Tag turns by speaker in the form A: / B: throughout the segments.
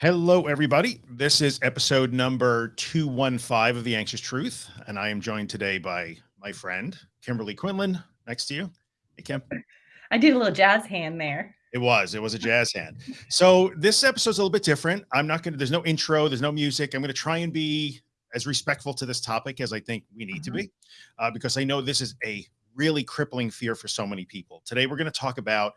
A: Hello, everybody. This is episode number 215 of The Anxious Truth, and I am joined today by my friend, Kimberly Quinlan, next to you. Hey, Kim.
B: I did a little jazz hand there.
A: It was, it was a jazz hand. So this episode's a little bit different. I'm not going to, there's no intro, there's no music. I'm going to try and be as respectful to this topic as I think we need to
B: Mhm.
A: be, uh, because I know this is a really crippling fear for so many people. Today, we're going to talk about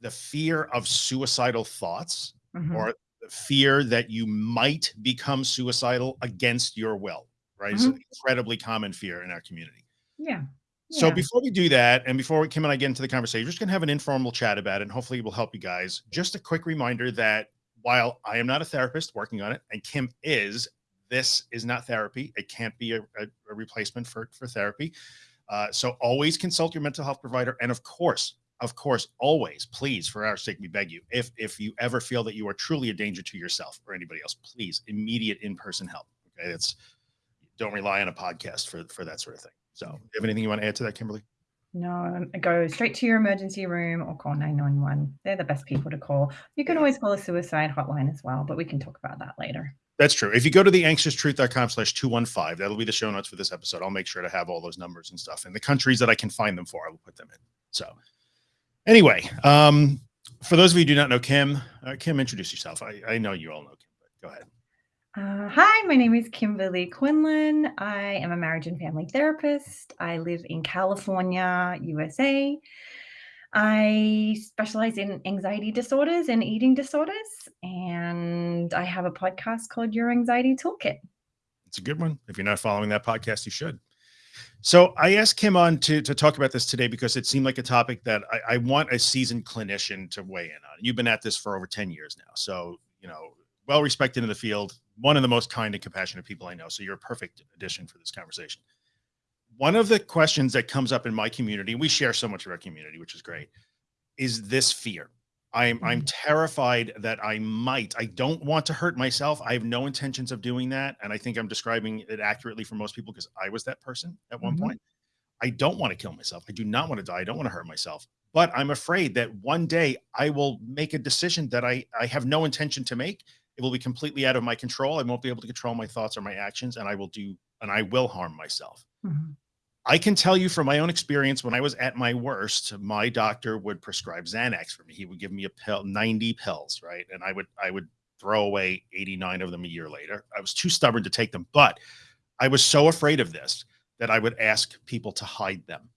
A: the fear of suicidal thoughts
B: Mhm.
A: or the fear that you might become suicidal against your will, right? It's an incredibly common fear in our community.
B: yeah.
A: So before we do that, and before we Kim and I get into the conversation, we're just gonna have an informal chat about it, and hopefully it will help you guys. Just a quick reminder that while I am not a therapist working on it, and Kim is, this is not therapy. It can't be a, a- a replacement for for therapy. Uh, so always consult your mental health provider, and of course, of course, always, please, for our sake, we beg you, if if you ever feel that you are truly a danger to yourself or anybody else, please immediate in person help. Okay, it's don't rely on a podcast for for that sort of thing. So, do you have anything you want to add to that, Kimberly?
B: No, um, go straight to your emergency room or call 911. They're the best people to call. You can always call a suicide hotline as well, but we can talk about that later.
A: That's true. If you go to the anxioustruth.com slash 215, that'll be the show notes for this episode. I'll make sure to have all those numbers and stuff. And the countries that I can find them for, I will put them in. So anyway, um, for those of you who do not know Kim, uh, Kim, introduce yourself. I, I know you all know Kim, but go ahead.
B: Uh, hi, my name is Kimberly Quinlan. I am a marriage and family therapist. I live in California, USA. I specialize in anxiety disorders and eating disorders, and I have a podcast called Your Anxiety Toolkit.
A: It's a good one. If you're not following that podcast, you should. So I asked him on to, to talk about this today because it seemed like a topic that I, I want a seasoned clinician to weigh in on. You've been at this for over 10 years now. So, you know, well respected in the field, one of the most kind and compassionate people I know. So you're a perfect addition for this conversation. One of the questions that comes up in my community, we share so much of our community, which is great, is this fear. I'm I'm
B: Mhm.
A: terrified that I might. I don't want to hurt myself. I have no intentions of doing that. And I think I'm describing it accurately for most people because I was that person at one
B: Mhm.
A: point. I don't want to kill myself. I do not want to die. I don't want to hurt myself. But I'm afraid that one day I will make a decision that I, I have no intention to make. It will be completely out of my control. I won't be able to control my thoughts or my actions, and I will do and I will harm myself.
B: Mhm.
A: I can tell you from my own experience, when I was at my worst, my doctor would prescribe Xanax for me. He would give me a pill, 90 pills, right? And I would I would throw away 89 of them a year later. I was too stubborn to take them, but I was so afraid of this that I would ask people to hide them.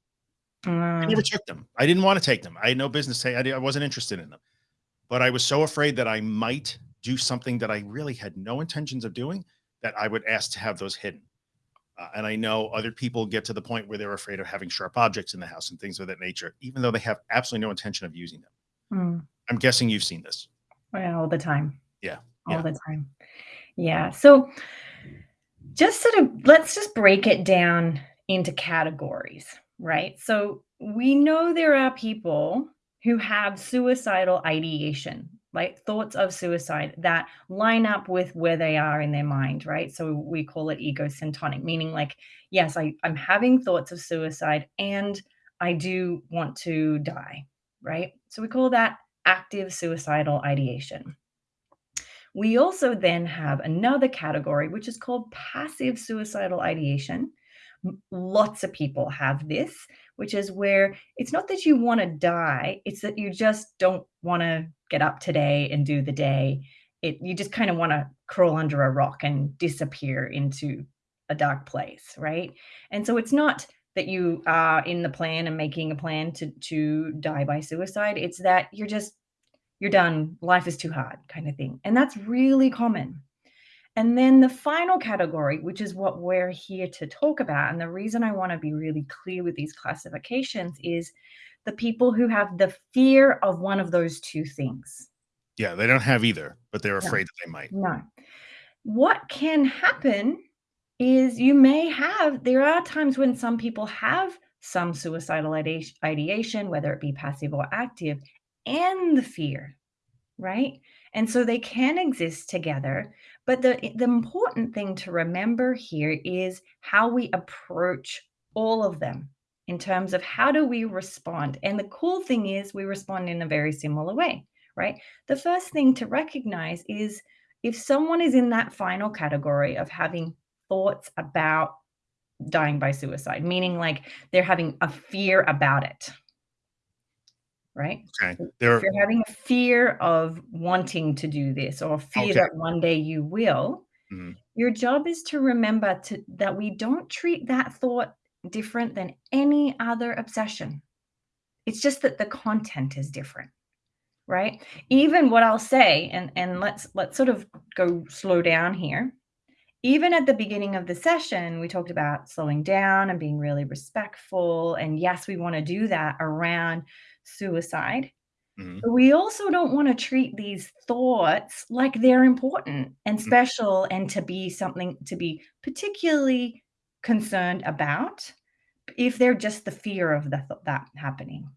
A: I never
B: Mm,
A: took them. I didn't want to take them. I had no business. I, I wasn't interested in them, but I was so afraid that I might do something that I really had no intentions of doing that I would ask to have those hidden. Uh, and I know other people get to the point where they're afraid of having sharp objects in the house and things of that nature, even though they have absolutely no intention of using them.
B: mm.
A: I'm guessing you've seen this.
B: Well, all the time.
A: Yeah,
B: All
A: yeah.
B: the time. Yeah. So just sort of let's just break it down into categories, right? So we know there are people who have suicidal ideation, like thoughts of suicide that line up with where they are in their mind, right? So we call it egosyntonic, meaning like, yes, I, I'm having thoughts of suicide and I do want to die, right? So we call that active suicidal ideation. We also then have another category, which is called passive suicidal ideation. Lots of people have this, which is where it's not that you want to die, it's that you just don't want to get up today and do the day. It you just kind of want to crawl under a rock and disappear into a dark place, right? And so it's not that you are in the plan and making a plan to to die by suicide. It's that you're just you're done. Life is too hard, kind of thing. And that's really common. And then the final category, which is what we're here to talk about, and the reason I want to be really clear with these classifications is the people who have the fear of one of those two things.
A: Yeah, they don't have either, but they're afraid that they might.
B: No. What can happen is you may have, there are times when some people have some suicidal ideation, whether it be passive or active, and the fear, right? And so they can exist together. But the, the important thing to remember here is how we approach all of them in terms of how do we respond. And the cool thing is we respond in a very similar way, right? The first thing to recognize is if someone is in that final category of having thoughts about dying by suicide, meaning like they're having a fear about it. Right?
A: Okay.
B: If you're having a fear of wanting to do this or fear
A: okay.
B: that one day you will,
A: Mhm.
B: your job is to remember to that we don't treat that thought different than any other obsession. It's just that the content is different, right? Even what I'll say, and and let's let's sort of go slow down here. Even at the beginning of the session, we talked about slowing down and being really respectful. And yes, we want to do that around suicide.
A: Mhm.
B: But we also don't want to treat these thoughts like they're important and
A: Mm.
B: special and to be something to be particularly concerned about if they're just the fear of the th- that happening.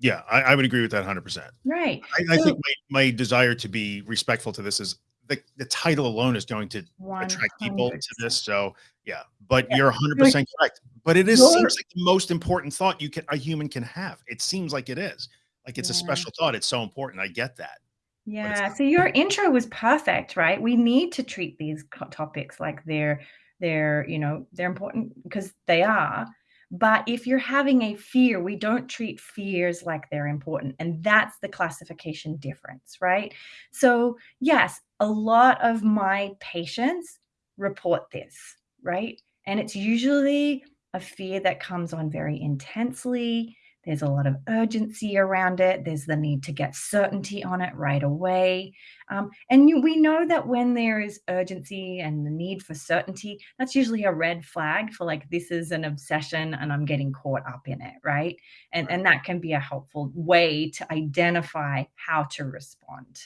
A: Yeah, I, I would agree with that 100%.
B: Right.
A: I, I
B: So
A: think my, my desire to be respectful to this is the, the title alone is going to attract people to this. So yeah, but
B: Yeah.
A: you're
B: You're
A: 100% correct. But it is
B: you're
A: seems like the most important thought you can a human can have. It seems like it is. Like it's a special thought. It's so important. I get that.
B: Yeah, so your intro was perfect, right? We need to treat these topics like they're they're, you know, they're important because they are. But if you're having a fear, we don't treat fears like they're important, and that's the classification difference, right? So, yes, a lot of my patients report this, right? And it's usually a fear that comes on very intensely. There's a lot of urgency around it. There's the need to get certainty on it right away. Um, and you, we know that when there is urgency and the need for certainty, that's usually a red flag for like, this is an obsession and I'm getting caught up in it, right? And,
A: right.
B: and that can be a helpful way to identify how to respond.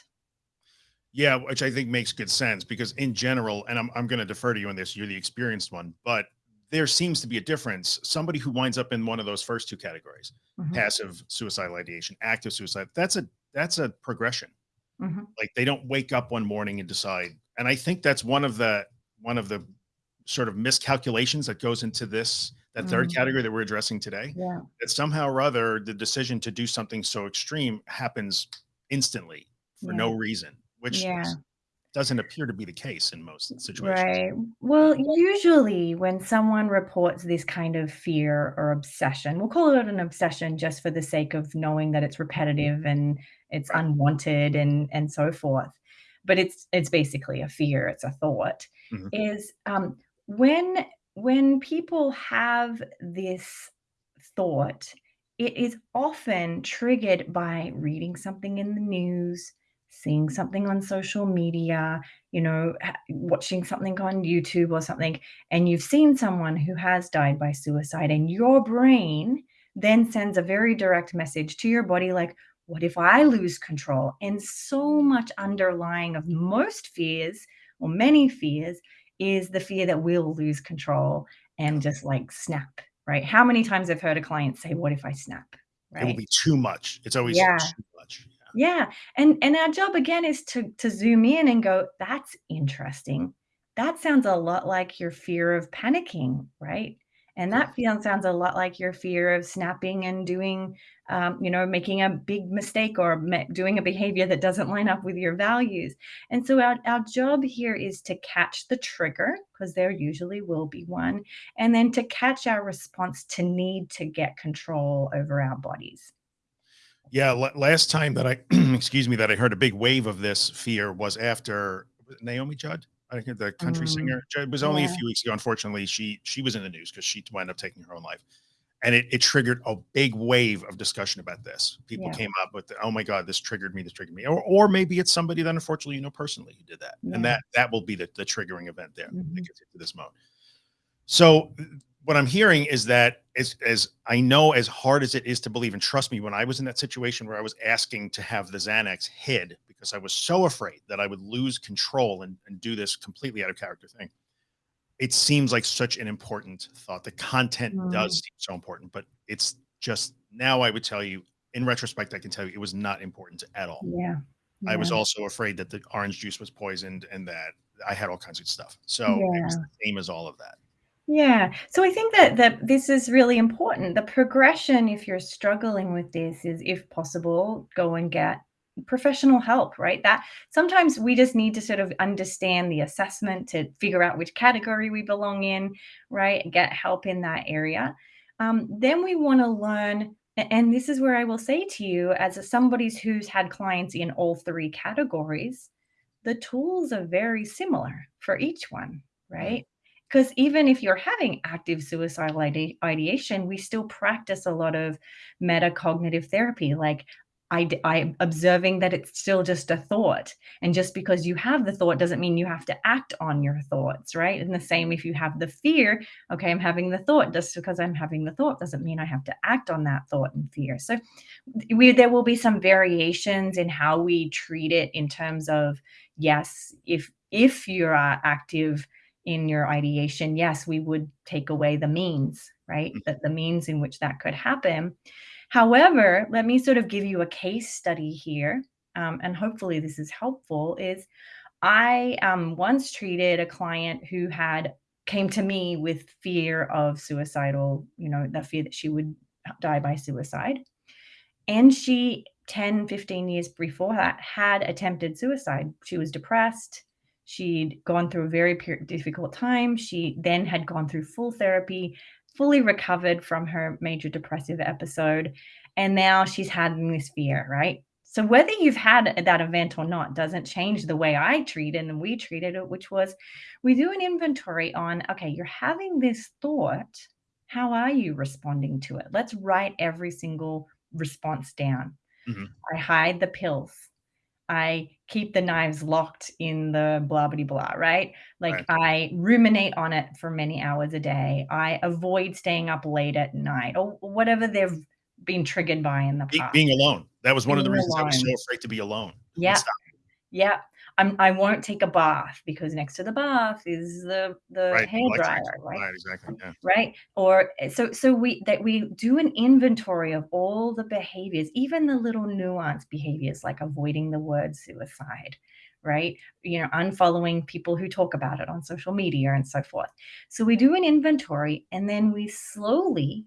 A: Yeah, which I think makes good sense because in general, and I'm I'm going to defer to you on this. You're the experienced one, but there seems to be a difference. Somebody who winds up in one of those first two categories,
B: Mhm,
A: passive suicidal ideation, active suicide, that's a that's a progression.
B: mhm,
A: Like they don't wake up one morning and decide. And I think that's one of the one of the sort of miscalculations that goes into this that third
B: mm,
A: category that we're addressing today.
B: Yeah.
A: That somehow or other the decision to do something so extreme happens instantly for
B: Yeah.
A: no reason, which
B: Yeah.
A: doesn't appear to be the case in most situations.
B: Right. Well, usually when someone reports this kind of fear or obsession, we'll call it an obsession just for the sake of knowing that it's repetitive and it's
A: Right.
B: unwanted and and so forth. But it's it's basically a fear, it's a thought.
A: Mhm.
B: Is um, when when people have this thought, it is often triggered by reading something in the news, seeing something on social media, you know, watching something on YouTube or something, and you've seen someone who has died by suicide, and your brain then sends a very direct message to your body like, what if I lose control? And so much underlying of most fears, or many fears, is the fear that we'll lose control and just like snap, right? How many times I've heard a client say, What if I snap?
A: It will be too much. It's always
B: Yeah.
A: too much.
B: Yeah, and and our job again is to to zoom in and go, "That's interesting. That sounds a lot like your fear of panicking, right? And that feel sounds a lot like your fear of snapping and doing, um, you know, making a big mistake or doing a behavior that doesn't line up with your values." And so our our job here is to catch the trigger, because there usually will be one, and then to catch our response to need to get control over our bodies.
A: Yeah, la last time that I excuse me, that I heard a big wave of this fear was after Naomi Judd? I think the country
B: Mm,
A: singer. It was only a few weeks ago, unfortunately, she she was in the news because she wound up taking her own life, and it it triggered a big wave of discussion about this. People
B: yeah,
A: came up with, the, "Oh my god, this triggered me, this triggered me," or or maybe it's somebody that unfortunately you know personally who did that, and that that will be the the triggering event there that
B: Mhm.
A: gets into this mode. So what I'm hearing is that as as I know as hard as it is to believe, and trust me, when I was in that situation where I was asking to have the Xanax hid because I was so afraid that I would lose control and, and do this completely out of character thing, it seems like such an important thought. The content does
B: Mm,
A: seem so important, but it's just now I would tell you, in retrospect, I can tell you it was not important at all.
B: yeah,
A: I was also afraid that the orange juice was poisoned and that I had all kinds of stuff. So it was the same as all of that.
B: Yeah. So I think that that this is really important. The progression, if you're struggling with this, is if possible, go and get professional help, right? That sometimes we just need to sort of understand the assessment to figure out which category we belong in, right? And get help in that area. Um, then we want to learn, and this is where I will say to you, as a, somebody who's had clients in all three categories, the tools are very similar for each one,
A: Mhm.
B: right? Because even if you're having active suicidal ide- ideation, we still practice a lot of metacognitive therapy, like I, I'm observing that it's still just a thought. And just because you have the thought doesn't mean you have to act on your thoughts, right? And the same if you have the fear, okay, I'm having the thought. Just because I'm having the thought doesn't mean I have to act on that thought and fear. So we there will be some variations in how we treat it in terms of yes, if if you are active in your ideation, yes, we would take away the means, right? That the means in which that could happen. However, let me sort of give you a case study here, um, and hopefully this is helpful. Is I um, once treated a client who had came to me with fear of suicidal, you know, the fear that she would die by suicide. And she 10, 15 years before that had attempted suicide. She was depressed. She'd gone through a very difficult time. She then had gone through full therapy, fully recovered from her major depressive episode. And now she's having this fear, right? So whether you've had that event or not doesn't change the way I treat it and we treated it, which was we do an inventory on, okay, you're having this thought. How are you responding to it? Let's write every single response down.
A: Mhm.
B: I hide the pills. I keep the knives locked in the blah blah blah, right? Like
A: Right.
B: I ruminate on it for many hours a day. I avoid staying up late at night or whatever they've been triggered by in the past.
A: being alone. That was one of the
B: Being
A: reasons I was so afraid to be alone.
B: Yeah. Yeah. I'm I won't take a bath because next to the bath is the the
A: Right,
B: hair dryer, right?
A: Right, exactly, yeah.
B: right? Or eh, so so we that we do an inventory of all the behaviors, even the little nuanced behaviors like avoiding the word suicide, right? You know, unfollowing people who talk about it on social media and so forth. So we do an inventory and then we slowly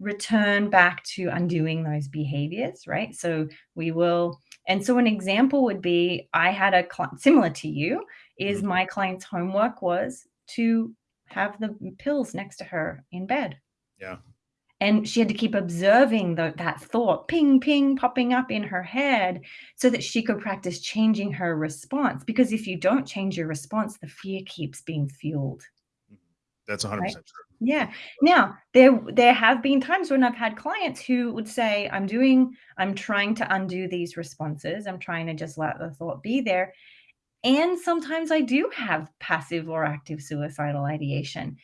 B: return back to undoing those behaviors, right? So we will and so an example would be I had a client similar to you is
A: Mhm.
B: my client's homework was to have the pills next to her in bed.
A: Yeah.
B: And she had to keep observing the, that thought ping, ping, popping up in her head so that she could practice changing her response. Because if you don't change your response, the fear keeps being fueled.
A: Mhm. That's 100% true.
B: Yeah. Now, there there have been times when I've had clients who would say, "I'm doing I'm trying to undo these responses. I'm trying to just let the thought be there." And sometimes I do have passive or active suicidal ideation.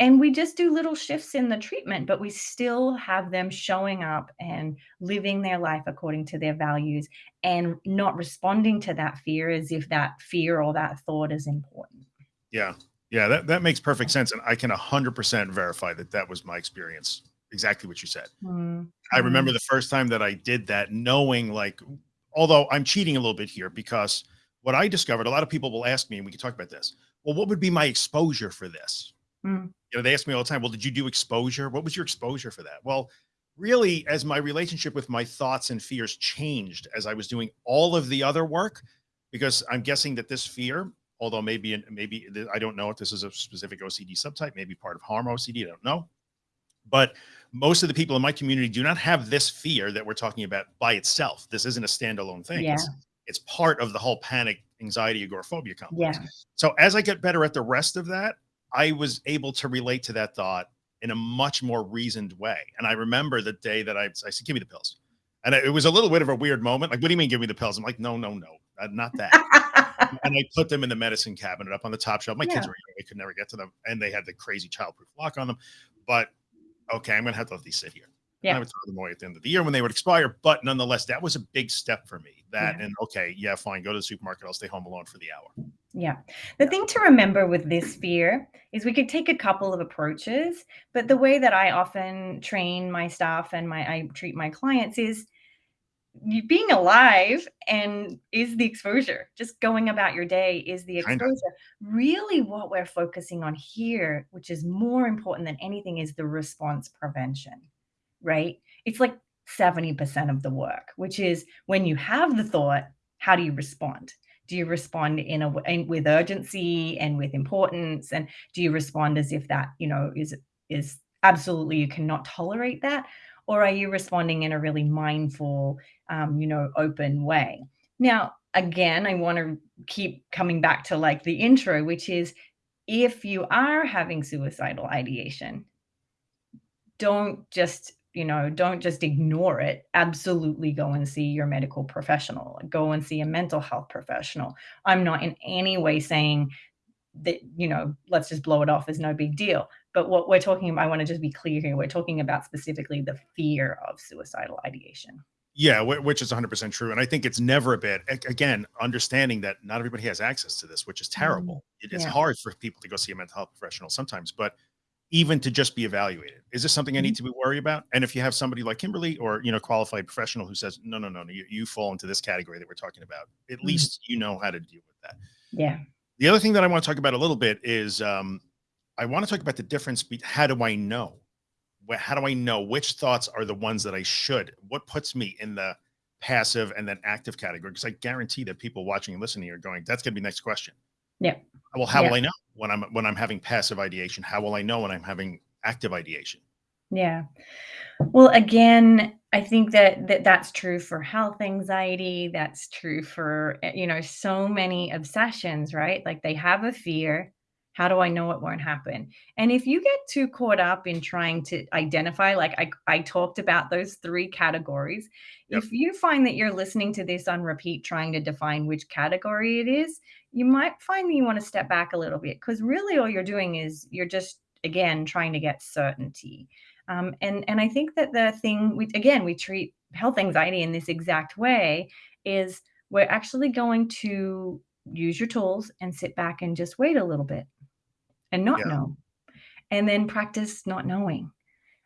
B: And we just do little shifts in the treatment, but we still have them showing up and living their life according to their values and not responding to that fear as if that fear or that thought is important.
A: Yeah. Yeah, that that makes perfect sense, and I can 100% verify that that was my experience. Exactly what you said.
B: Mm,
A: I remember
B: mm,
A: the first time that I did that, knowing like, although I'm cheating a little bit here because what I discovered, a lot of people will ask me, and we can talk about this. Well, what would be my exposure for this?
B: mm,
A: You know, they ask me all the time, well, did you do exposure? What was your exposure for that? Well, really, as my relationship with my thoughts and fears changed as I was doing all of the other work, because I'm guessing that this fear, although maybe maybe I don't know if this is a specific OCD subtype, maybe part of harm OCD, I don't know. But most of the people in my community do not have this fear that we're talking about by itself. This isn't a standalone thing.
B: yeah.
A: It's it's part of the whole panic, anxiety, agoraphobia complex.
B: Yeah.
A: So as I get better at the rest of that, I was able to relate to that thought in a much more reasoned way. And I remember the day that I, I said, give me the pills. And it was a little bit of a weird moment. Like, what do you mean, give me the pills? I'm like, no, no, no, not that. and I put them in the medicine cabinet up on the top shelf. My kids were young, they could never get to them. And they had the crazy childproof lock on them. But okay, I'm going to have to let these sit here. And I would throw them away at the end of the year when they would expire. But nonetheless, that was a big step for me. That
B: Yeah.
A: and okay, yeah, fine, go to the supermarket. I'll stay home alone for the hour.
B: Yeah. The thing to remember with this fear is we could take a couple of approaches, but the way that I often train my staff and my I treat my clients is being alive and is the exposure. Just going about your day is the exposure. Really what we're focusing on here, which is more important than anything is the response prevention. Right? It's like 70% of the work, which is when you have the thought, how do you respond? Do you respond in a in, with urgency and with importance, and do you respond as if that you know is is absolutely you cannot tolerate that, or are you responding in a really mindful, um, you know, open way? Now, again, I want to keep coming back to like the intro, which is if you are having suicidal ideation, don't just you know don't just ignore it. Absolutely go and see your medical professional. Go and see a mental health professional. I'm not in any way saying that you know let's just blow it off as no big deal. But what we're talking about i want to just be clear here we're talking about specifically the fear of suicidal ideation
A: yeah, which is 100% true. And I think it's never a bit, again, understanding that not everybody has access to this, which is terrible. Mm, it is yeah. hard for people to go see a mental health professional sometimes, but even to just be evaluated, is this something I need mm-hmm. to be worried about? And if you have somebody like Kimberly or, you know, qualified professional who says, no, no, no, no you, you fall into this category that we're talking about, at mm. least you know how to deal with that.
B: Yeah.
A: The other thing that I want to talk about a little bit is um, I want to talk about the difference. Be- how do I know? How do I know which thoughts are the ones that I should? What puts me in the passive and then active category? Because I guarantee that people watching and listening are going, that's going to be next question.
B: Yeah.
A: Well, how yeah. will I know when I'm when I'm having passive ideation? How will I know when I'm having active ideation?
B: Yeah. Well, again, I think that, that that's true for health anxiety. That's true for, eh, you know, so many obsessions, right? Like they have a fear how do I know it won't happen? And if you get too caught up in trying to identify, like I, I talked about those three categories, yep. if you find that you're listening to this on repeat, trying to define which category it is, you might find that you want to step back a little bit because really all you're doing is you're just, again, trying to get certainty. Um, and, and I think that the thing, we, again, we treat health anxiety in this exact way is we're actually going to use your tools and sit back and just wait a little bit and not yeah. know and then practice not knowing.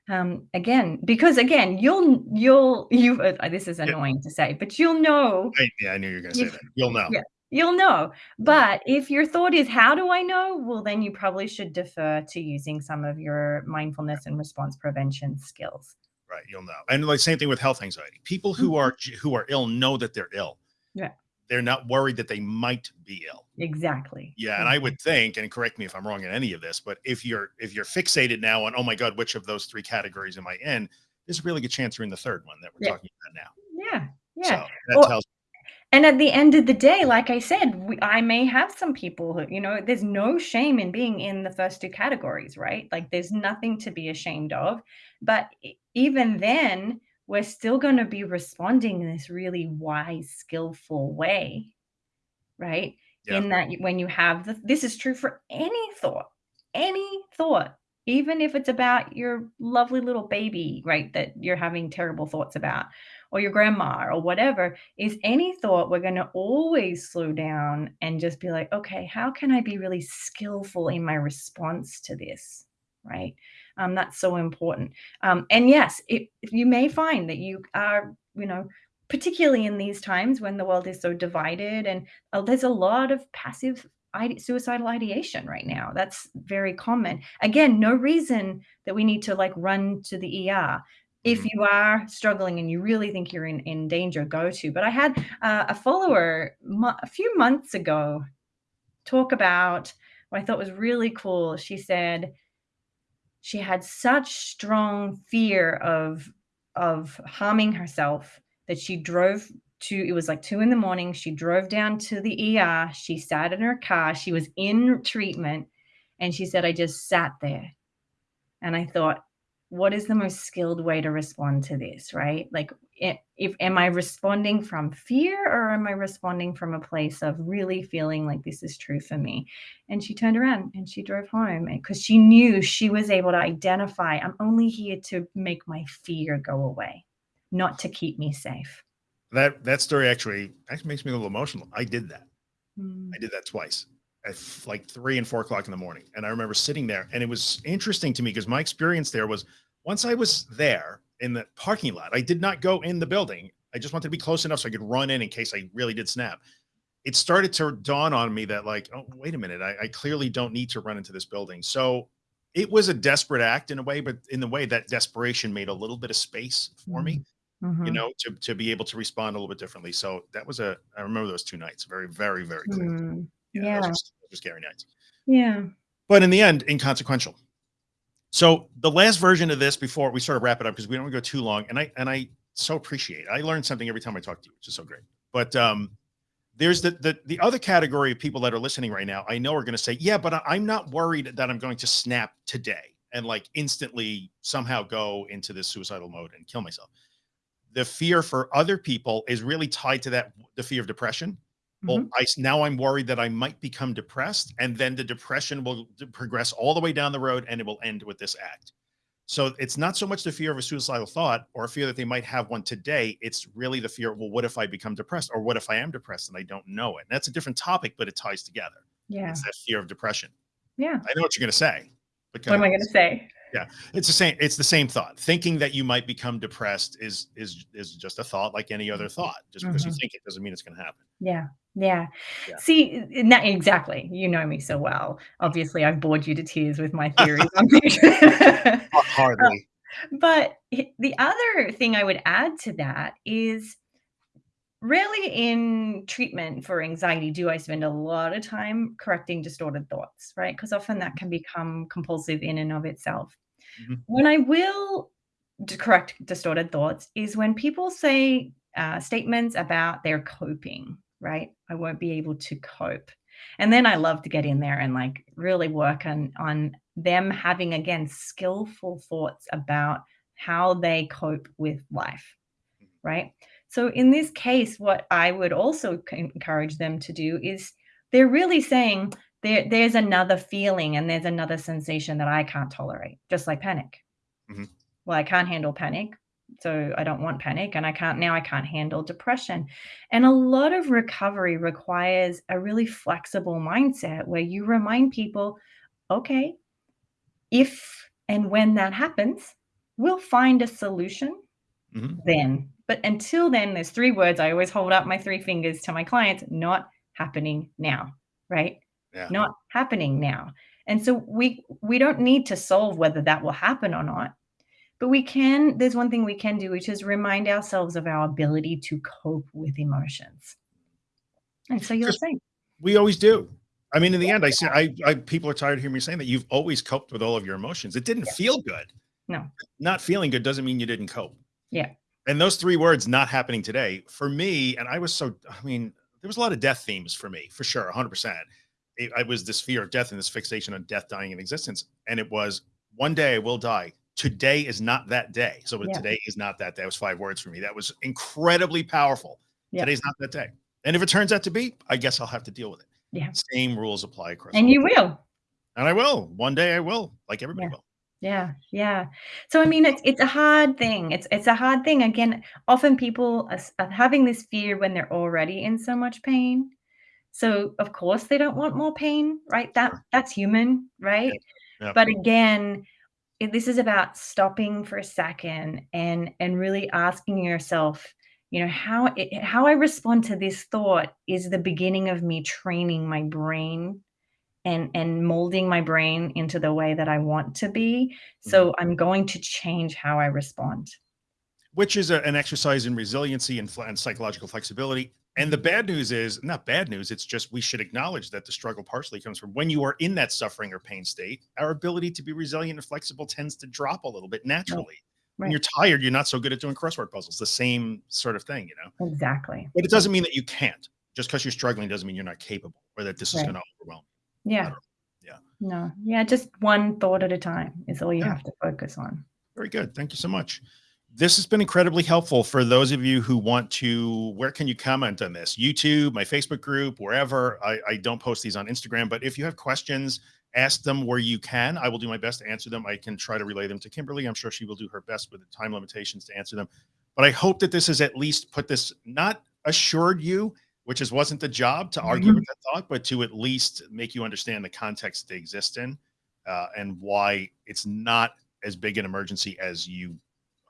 B: Um again because again you'll you'll you uh, this is annoying yeah. to say but you'll know
A: I, yeah i knew you were gonna say that. You'll know.
B: Yeah you'll know. But if your thought is how do i know? Well then you probably should defer to using some of your mindfulness and response prevention skills.
A: Right you'll know. And like same thing with health anxiety. People who mm-hmm. are who are ill know that they're ill.
B: Yeah
A: they're not worried that they might be ill.
B: Exactly.
A: Yeah, and I would think, and correct me if I'm wrong in any of this, but if you're if you're fixated now on, oh my God, which of those three categories am I in? There's a really good chance you're in the third one that we're yeah. talking about now.
B: Yeah, yeah. So that well, tells. And at the end of the day, like I said, we, I may have some people who, you know, there's no shame in being in the first two categories, right? Like there's nothing to be ashamed of. But even then, we're still going to be responding in this really wise, skillful way, right? Yeah. In that when you have the, this is true for any thought, any thought, even if it's about your lovely little baby, right? That you're having terrible thoughts about, or your grandma, or whatever, is any thought, we're going to always slow down and just be like, okay, how can I be really skillful in my response to this? Right. Um, that's so important. Um, and yes, it, you may find that you are, you know, particularly in these times when the world is so divided and uh, there's a lot of passive ide- suicidal ideation right now. That's very common. Again, no reason that we need to like run to the ER. If mm-hmm. you are struggling and you really think you're in, in danger, go to. But I had uh, a follower a few months ago talk about what I thought was really cool. She said, she had such strong fear of of harming herself that she drove to it was like two in the morning she drove down to the er she sat in her car she was in treatment and she said i just sat there. And i thought what is the most skilled way to respond to this right? Like if am i responding from fear or am i responding from a place of really feeling like this is true for me? And she turned around and she drove home because she knew she was able to identify i'm only here to make my fear go away not to keep me safe.
A: That that story actually actually makes me a little emotional. I did that. Mm. i did that twice at like three and four o'clock in the morning and i remember sitting there and it was interesting to me because my experience there was once i was there in the parking lot. I did not go in the building. I just wanted to be close enough so I could run in in case I really did snap. It started to dawn on me that like, oh, wait a minute, I, I clearly don't need to run into this building. So it was a desperate act in a way, but in the way that desperation made a little bit of space for mm-hmm. me. you
B: Mhm.
A: know, to to be able to respond a little bit differently. So that was a I remember those 2 nights very, very, very clearly.
B: Mm.
A: Yeah, those
B: Yeah.
A: were s those were scary nights.
B: Yeah.
A: But in the end, inconsequential. So the last version of this before we sort of wrap it up, because we don't wanna go too long, and I and I so appreciate it. I learn something every time I talk to you, which is so great. But, um, there's the the the other category of people that are listening right now, I know are gonna say, "Yeah, but I'm not worried that I'm going to snap today and, like, instantly somehow go into this suicidal mode and kill myself." The fear for other people is really tied to that the fear of depression. Well,
B: Mhm.
A: I s now I'm worried that I might become depressed, and then the depression will progress all the way down the road, and it will end with this act. So it's not so much the fear of a suicidal thought or a fear that they might have one today. It's really the fear, well, what if I become depressed? Or what if I am depressed and I don't know it? And that's a different topic, but it ties together.
B: Yeah.
A: It's that fear of depression.
B: Yeah.
A: I know what you're gonna say, but
B: What am I gonna say?
A: Yeah, it's the same it's the same thought. Thinking that you might become depressed is is is just a thought like any other thought. Just because you
B: Mhm.
A: think it doesn't mean it's gonna happen.
B: Yeah. Yeah.
A: Yeah.
B: See, na exactly. You know me so well. Obviously, I've bored you to tears with my theories on things.
A: Ha hardly.
B: but h the other thing I would add to that is really in treatment for anxiety do I spend a lot of time correcting distorted thoughts, right? Because often that can become compulsive in and of itself.
A: Mhm.
B: When I will d correct distorted thoughts is when people say, uh, statements about their coping, right? "I won't be able to cope." And then I love to get in there and, like, really work on on them having, again, skillful thoughts about how they cope with life, right? So in this case, what I would also encourage them to do is they're really saying, "There there's another feeling and there's another sensation that I can't tolerate," just like panic.
A: Mhm.
B: Well, I can't handle panic, so I don't want panic, and I can't now I can't handle depression. And a lot of recovery requires a really flexible mindset where you remind people, "Okay, if and when that happens, we'll find a solution
A: Mhm.
B: then. But until then, there's 3 words I always hold up my 3 fingers to my clients, "Not happening now." Right?
A: Yeah.
B: Not happening now. And so we we don't need to solve whether that will happen or not, but we can there's one thing we can do, which is remind ourselves of our ability to cope with emotions. And so you'll
A: 'Cause
B: see.
A: we always do. I mean, in the end, I say I I people are tired of hearing me saying that you've always coped with all of your emotions. It didn't
B: Yeah.
A: feel good.
B: No.
A: Not feeling good doesn't mean you didn't cope.
B: Yeah.
A: And those 3 words not happening today, for me and I was so I mean, there was a lot of death themes for me, for sure, 100%. It I was this fear of death and this fixation on death, dying, and existence, and it was, "One day I will die. Today is not that day." So,
B: Yeah.
A: today is not that day. That was 5 words for me. That was incredibly powerful.
B: Yeah.
A: Today's not that day. And if it turns out to be, I guess I'll have to deal with it.
B: Yeah.
A: Same rules apply across
B: And you will.
A: And I will. One day I will, like everybody
B: Yeah.
A: will.
B: Yeah, yeah. So, I mean, it's it's a hard thing. It's it's a hard thing. Again, often people are are having this fear when they're already in so much pain. So, of course, they don't want more pain, right? That that's human, right?
A: Yep. Yep.
B: But again, this is about stopping for a second and and really asking yourself, you know, "How i how I respond to this thought is the beginning of me training my brain and and molding my brain into the way that I want to be.
A: Mhm.
B: So, I'm going to change how I respond."
A: Which is a an exercise in resiliency and and psychological flexibility. And the bad news is not bad news, it's just we should acknowledge that the struggle partially comes from when you are in that suffering or pain state, our ability to be resilient and flexible tends to drop a little bit naturally. When
B: Right.
A: you're tired, you're not so good at doing crossword puzzles, the same sort of thing, you know?
B: Exactly.
A: But it doesn't mean that you can't. Just because you're struggling doesn't mean you're not capable or that this is gonna overwhelm
B: Yeah.
A: yeah.
B: No. Yeah, just one thought at a time is all you
A: Yeah.
B: have to focus on.
A: Very good. Thank you so much. This has been incredibly helpful for those of you who want to where can you comment on this? YouTube, my Facebook group, wherever. I I don't post these on Instagram, but if you have questions, ask them where you can. I will do my best to answer them. I can try to relay them to Kimberly. I'm sure she will do her best with the time limitations to answer them. But I hope that this has at least put this not assured you, which is wasn't the job to argue
B: Mhm.
A: with that thought, but to at least make you understand the context they exist in, uh, and why it's not as big an emergency as you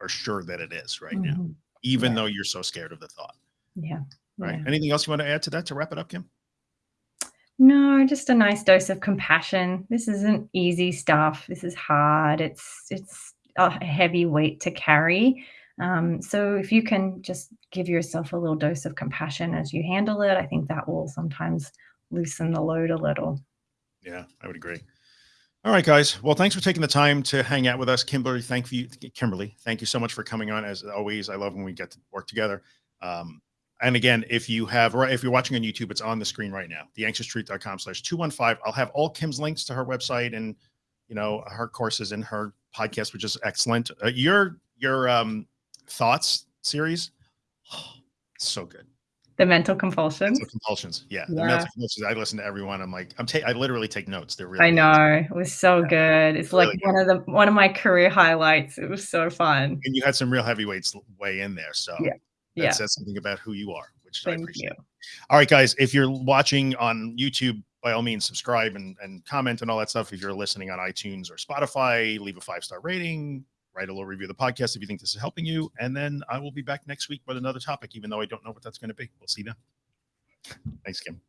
A: are sure that it is right now,
B: Mhm.
A: even
B: Yeah.
A: though you're so scared of the thought.
B: Yeah.
A: Right.
B: Yeah.
A: Anything else you want to add to that to wrap it up, Kim?
B: No, just a nice dose of compassion. This isn't easy stuff. This is hard. It's it's a heavy weight to carry. Um, so if you can just give yourself a little dose of compassion as you handle it, I think that will sometimes loosen the load a little.
A: Yeah, I would agree. All right, guys. Well, thanks for taking the time to hang out with us. Kimberly, thank you. Kimberly, thank you so much for coming on. As always, I love when we get to work together. Um, and again, if you have, if you're watching on YouTube, it's on the screen right now, theanxioustruth.com slash 215. I'll have all Kim's links to her website and, you know, her courses and her podcast, which is excellent. Uh, your, your um, thoughts series, oh, so good.
B: The mental compulsions.
A: Mental compulsions. Yeah.
B: Yeah.
A: The mental compulsions. I listen to everyone. I'm like, I'm ta- I literally take notes. They're really
B: I know. It was so good. It's like
A: Really
B: one of the one of my career highlights. It was so fun.
A: And you had some real heavyweights weigh in there. So
B: Yeah.
A: that
B: Yeah.
A: says something about who you are, which I
B: Thank
A: appreciate.
B: you.
A: All right, guys. If you're watching on YouTube, by all means, subscribe and, and comment and all that stuff. If you're listening on iTunes or Spotify, leave a five star rating, write a little review of the podcast if you think this is helping you. And then I will be back next week with another topic, even though I don't know what that's going to be. We'll see then. Thanks, Kim.